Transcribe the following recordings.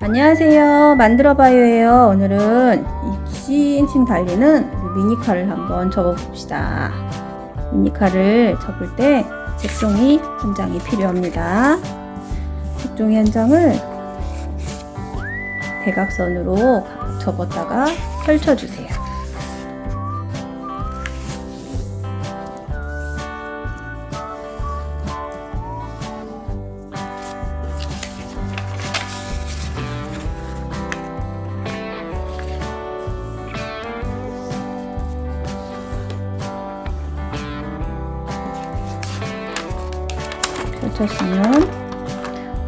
안녕하세요. 만들어봐요예요. 오늘은 입시인칭 달리는 미니카를 한번 접어봅시다. 미니카를 접을 때 색종이 현장이 필요합니다. 색종이 현장을 대각선으로 접었다가 펼쳐주세요. 펼쳤으면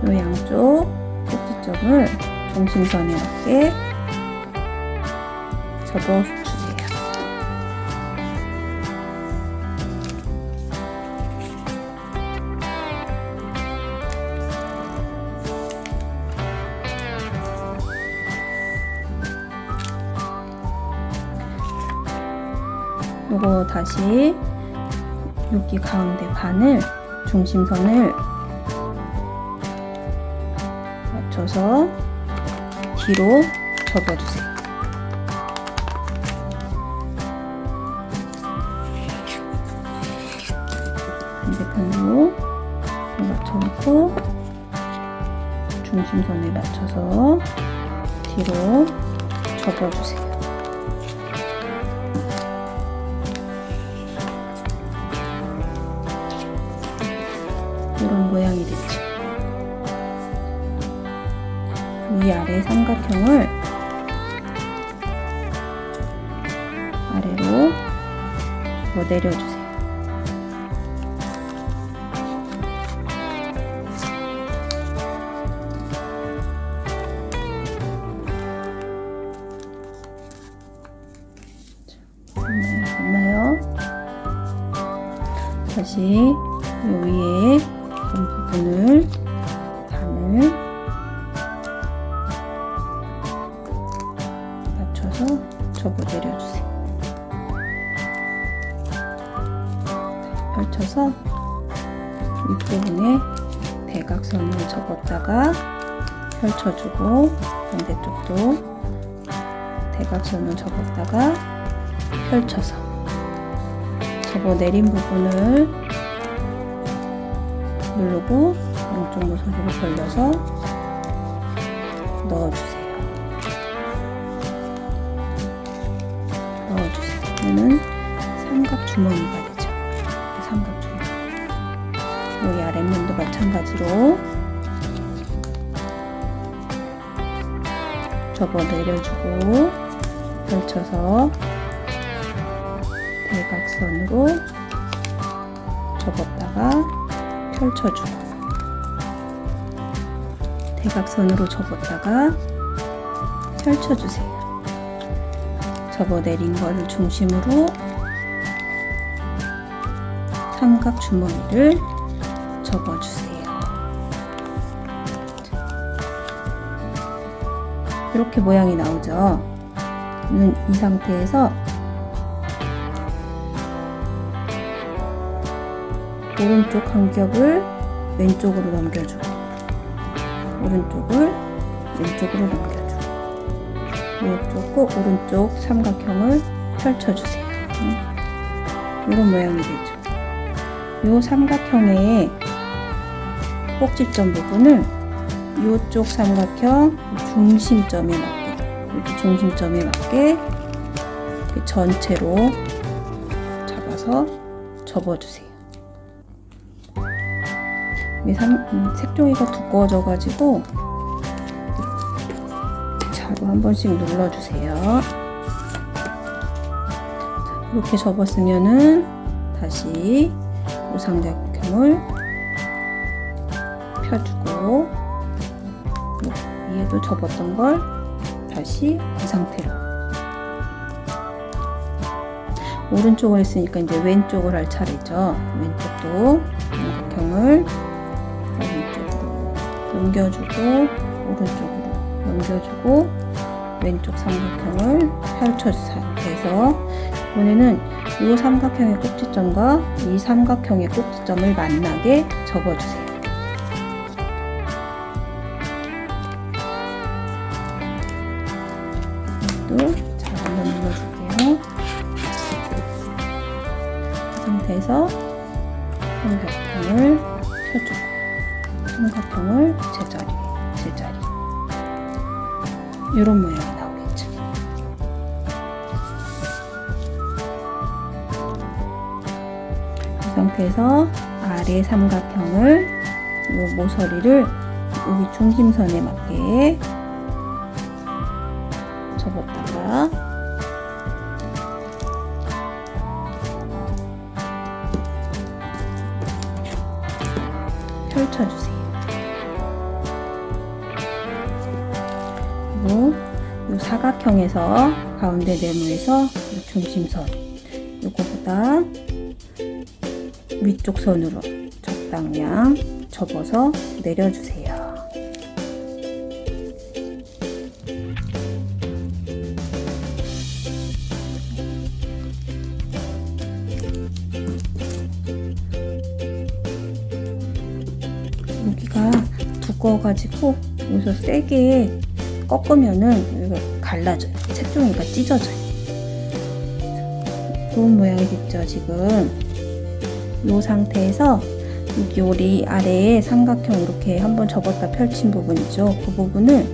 이 양쪽 꼭지점을 중심선에 맞게 접어주세요. 요거 다시 여기 가운데 반을 중심선을 맞춰서 뒤로 접어주세요. 반대편으로 맞춰놓고 중심선에 맞춰서 뒤로 접어주세요. 삼각형을 아래로 접어 내려주세요. 다시 요 위에 이 부분을 반을 윗부분에 대각선을 접었다가 펼쳐주고 반대쪽도 대각선을 접었다가 펼쳐서 접어 내린 부분을 누르고 양쪽 모서리로 벌려서 넣어주세요. 넣어주세요. 얘는 삼각 주머니가 마찬가지로 접어 내려주고 펼쳐서 대각선으로 접었다가 펼쳐주고 대각선으로 접었다가 펼쳐주세요. 접어 내린 거를 중심으로 삼각 주머니를 접어주세요. 이렇게 모양이 나오죠. 이 상태에서 오른쪽 한 겹을 왼쪽으로 넘겨주고 오른쪽을 왼쪽으로 넘겨주고 이쪽고 오른쪽 삼각형을 펼쳐주세요. 이런 모양이 되죠. 이 삼각형의 꼭지점 부분을 이쪽 삼각형 중심점에 맞게 이렇게 중심점에 맞게 전체로 잡아서 접어주세요. 색종이가 두꺼워져 가지고 자로 한 번씩 눌러주세요. 이렇게 접었으면은 다시 우삼각형을 펴주고 위에도 접었던 걸 다시 이 상태로 오른쪽을 했으니까 이제 왼쪽을 할 차례죠. 왼쪽도 삼각형을 왼쪽으로 넘겨주고 오른쪽으로 넘겨주고 왼쪽 삼각형을 상태에서 이번에는 이 삼각형의 꼭지점과 이 삼각형의 꼭지점을 만나게 접어주세요. 잘 한번 눌러줄게요. 이 상태에서 삼각형을 펴주고 삼각형을 제자리 제자리 이런 모양이 나오겠죠. 이 상태에서 아래 삼각형을 이 모서리를 여기 중심선에 맞게 펼쳐주세요. 그리고 이 사각형에서 가운데 네모에서 이 중심선 요거보다 위쪽 선으로 적당량 접어서 내려주세요. 두꺼워가지고 여기서 세게 꺾으면은 여기가 갈라져요. 색종이가 찢어져요. 좋은 모양이 됐죠, 지금. 이 상태에서 여기 우리 아래에 삼각형 이렇게 한번 접었다 펼친 부분 있죠? 그 부분을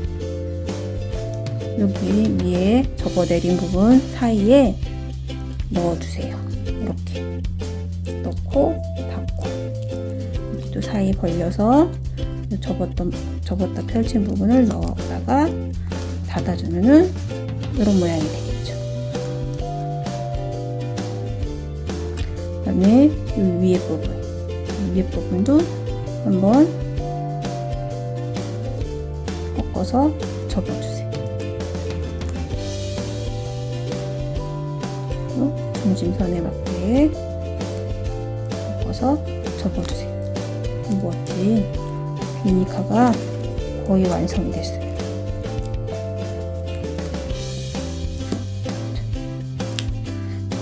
여기 위에 접어내린 부분 사이에 넣어주세요. 이렇게 넣고 닫고 여기도 사이 벌려서 접었던 접었다 펼친 부분을 넣어다가 닫아주면은 이런 모양이 되겠죠. 그 다음에 이 위에 부분 위에 부분도 한번 꺾어서 접어주세요. 중심선에 맞게 꺾어서 접어주세요. 멋진 비니카가 거의 완성이 됐어요.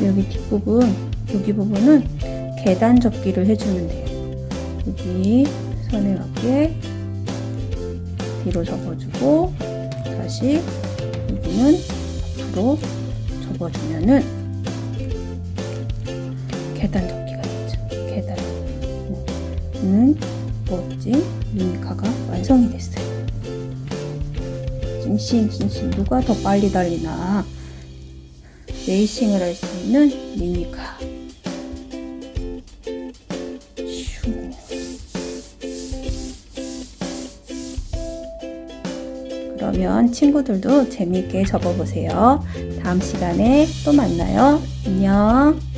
여기 뒷부분, 여기 부분은 계단 접기를 해주면 돼요. 여기 선에 맞게 뒤로 접어주고 다시 여기는 앞으로 접어주면은 계단 접기가 되죠. 계단. 는 멋진 미미카가 완성이 됐어요. 싱싱 싱싱 누가 더 빨리 달리나 레이싱을 할 수 있는 미미카. 슈. 그러면 친구들도 재미있게 접어보세요. 다음 시간에 또 만나요. 안녕.